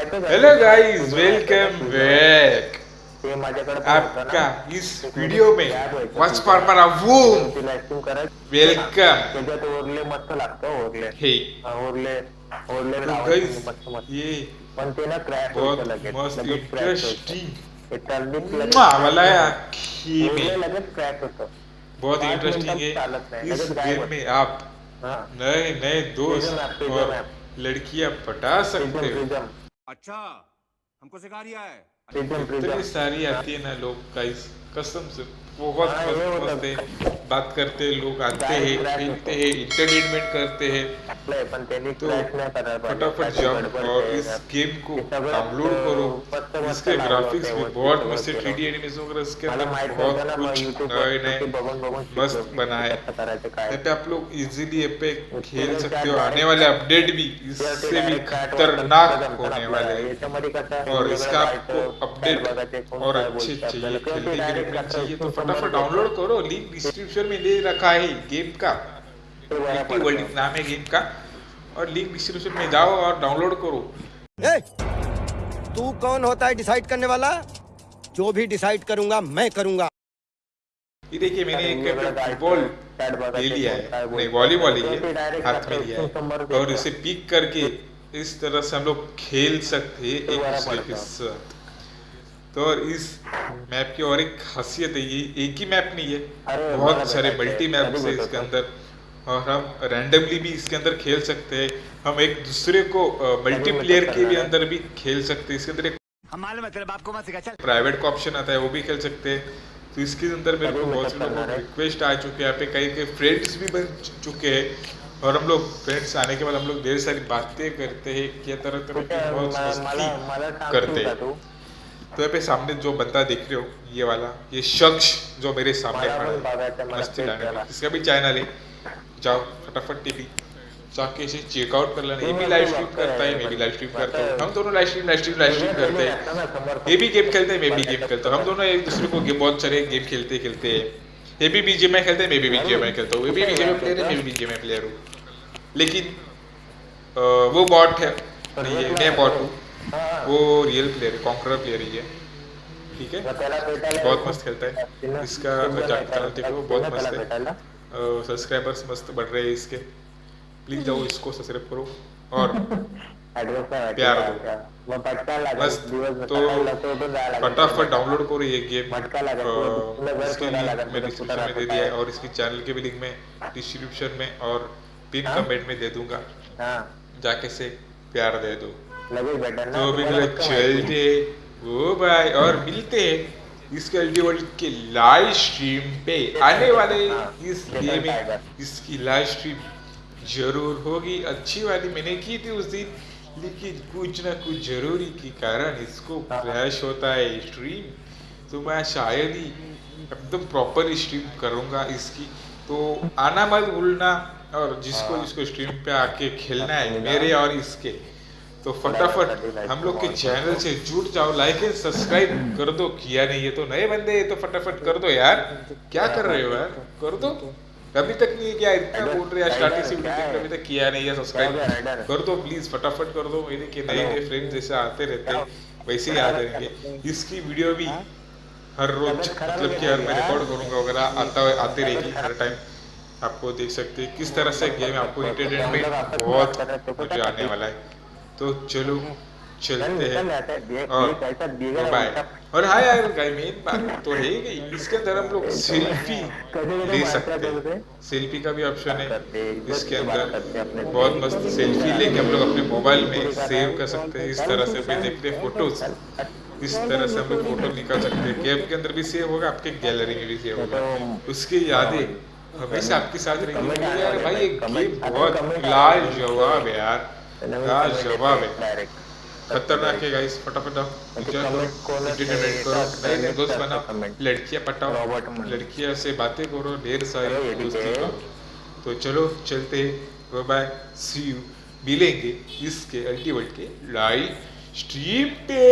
Hello guys welcome back ते. आपका इस वीडियो में Tab व्हायचं वॉच वूम ऍक्टिंग करायचं वेलकम ओरले मस्त लागतं ओरले। हे ओरले ओरले तो मस्त मस्त। ये पण ते ना क्रॅश होतं लगेच मस्त इंटरेस्टिंग ते टर्निंग वाला है आखी में। क्रॅश होतं। बहुत इंटरेस्टिंग है। इस गेम में आप नए नए दोस्त और लड़कियाँ पटा सकते हो। अच्छा हमको सिखा रिया है। इतनी सारी आती है ना लोग गाइस कसम से बहुत मस्त मस्त है बात करते हैं लोग आते हैं खेलते. हैं। इंटरटेनमेंट करते हैं। तो फटाफट जाओ और इस गेम को डाउनलोड करो। मस्त मस्त इसके ग्राफिक्स भी बहुत मस्त है थ्री डी एनिमेशन वगैरह इसके अंदर बहुत कुछ नए नए ते मस्त. बनाए कसं यहाँ पे आप लोग इजीली पे खेल सकते हो। आने वाले अपडेट भी इससे भी खतरनाक होने वाले हैं। और इसका आपको अपडेट और अच्छे चाहिए खेलने के लिए चाहिए तो फटाफट डाउनलोड करो लिंक डिस्क्रिप्शन में दे रखा है गेम का। ते लिट्टी पडतं. वर्ल्ड नाम है गेम का। और लिंक डिस्क्रिप्शन में जाओ और डाउनलोड करो। ए, तू कौन होता है डिसाइड करने वाला? जो भी डिसाइड करूँगा मैं करूँगा। ये देखिए मैंने एक जायचं, फुटबॉल ले लिया है। नहीं वॉलीबॉल ही है हाथ में लिया है। और इसे पिक करके इस तरह से हम लोग खेल सकते हैं तो एक दूसरे के। साथ। तो इस मैप की और एक खासियत है ये एक ही मैप नहीं है बहुत सारे मल्टी मैप्स सभी है इसके अंदर। और हम रैंडमली भी इसके अंदर खेल सकते हैं। हम एक दूसरे को मल्टीप्लेयर के भी अंदर भी खेल सकते हैं। इसके अंदर एक हमारे आपको मत सिखा चल। प्राइवेट का ऑप्शन आता है वो भी खेल सकते हैं। तो इसके अंदर मेरे को बहुत से मतलब लोगों को रिक्वेस्ट आ चुके हैं। यहाँ पे कई कई फ्रेंड्स भी बन चुके हैं। और हम लोग फ्रेंड्स आने के बाद हम लोग ढेर सारी बातें करते हैं क्या तरह तरह की बहुत मस्ती करते हैं। तू तो यहाँ पे सामने जो बंदा देख रहे हो ये वाला ये शख्स जो मेरे सामने खड़ा है। मस्ती इसका भी चैनल है जाओ फटाफट टीवी। जाके इसे चेकआउट कर लेना। ये भी लाइव स्ट्रीम करता है मैं भी लाइव स्ट्रीम करता हूँ। हम दोनों live stream live stream live stream करते हैं। ये भी गेम खेलते हैं मैं भी गेम खेलता हूँ। हम दोनों एक दूसरे को गेम बहुत सारे गेम खेलते खेलते हैं। ये भी बीजेएमआई खेलते हैं मैं भी बीजेएमआई खेलता हूँ। ये भी बीजेएमआई प्लेयर है मैं भी बीजेएमआई प्लेयर हूँ। लेकिन वो बॉट है। नहीं है मैं बॉट हूँ। वो रियल प्लेयर है कॉन्करर प्लेयर ही है। ठीक है? बहुत मस्त खेलता है। इसका जाके चैनल देखो बहुत मस्त है। सब्सक्राइबर्स मस्त बढ़ रहे हैं इसके। प्लीज़ जाओ इसको सब्सक्राइब करो। और प्यार दो। मस्त। तो फटाफट डाउनलोड करो ये गेम इसके लिंक मैं डिस्क्रिप्शन में दे दिया है है? और इसकी चैनल के भी लिंक मैं डिस्क्रिप्शन में और पिन हाँ? कमेंट में दे दूँगा। जाके से प्यार दे दो। लगेच भेटेल ना? तो फक्त माहिती. चलते। ओ भाई और मिलते हैं इसके वर्ल्ड के लाइव स्ट्रीम पे। आने वाले हाँ, इस Little गेम में इसकी लाइव स्ट्रीम ज़रूर होगी। अच्छी वाली मैंने की थी उस दिन लेकिन कुछ ना कुछ ज़रूरी के कारण इसको हाँ। क्रैश होता है स्ट्रीम तो मैं शायद ही एकदम प्रॉपर स्ट्रीम करूँगा इसकी। तो आना मत भूलना और जिसको हाँ। जिसको स्ट्रीम पे आके खेलना है मेरे और इसके। तो फटाफट हम लोग के चैनल से जुट जाओ लाइक एंड सब्सक्राइब कर दो। किया नहीं है तो नए बंदे हैं तो फटाफट कर दो यार। क्या कर रहे हो यार? कर दो। अभी तक नहीं क्या, इतना बोल रहे हैं स्टार्टिंग से वीडियो अभी तक किया नहीं है सब्सक्राइब कर दो प्लीज़ फटाफट कर दो। मेरे के नए नए फ्रेंड्स जैसे आते रहते हैं, वैसे ही आ जाएँगे। इसकी वीडियो भी हर रोज मतलब कि हर मैं रिकॉर्ड करूँगा, वगैरह आता आती रहेगी हर टाइम आपको देख सकते हैं, किस तरह से गेम आपको इंटरटेनमेंट बहुत मज़ा आने वाला है। तो चलो चलते हैं। और बाय और हाँ यार बात तो है ही इसके अंदर हम लोग सेल्फी ले सकते हैं। सेल्फी का भी ऑप्शन है। इसके अंदर बहुत मस्त सेल्फी लेके हम लोग अपने मोबाइल में सेव कर सकते हैं। इस तरह से भी देखते हैं फ़ोटोज़ इस तरह से हम लोग फ़ोटो निकाल सकते हैं। कैब के अंदर भी सेव होगा आपके गैलरी में भी सेव होगा। उसकी यादें हमेशा आपके साथ रहेंगी। यार भाई ये गेम बहुत लाजवाब है। यार। है खतरनाक है गाइस फटाफट आओ। एंटरटेनमेंट करो नए नए दोस्त बनाओ लड़कियाँ पटाओ लड़कियाँ से बातें करो ढेर सारी दोस्ती करो। तो चलो चलते बाय बाय सी यू मिलेंगे इसके अल्टीमेट के लाइव स्ट्रीम पे।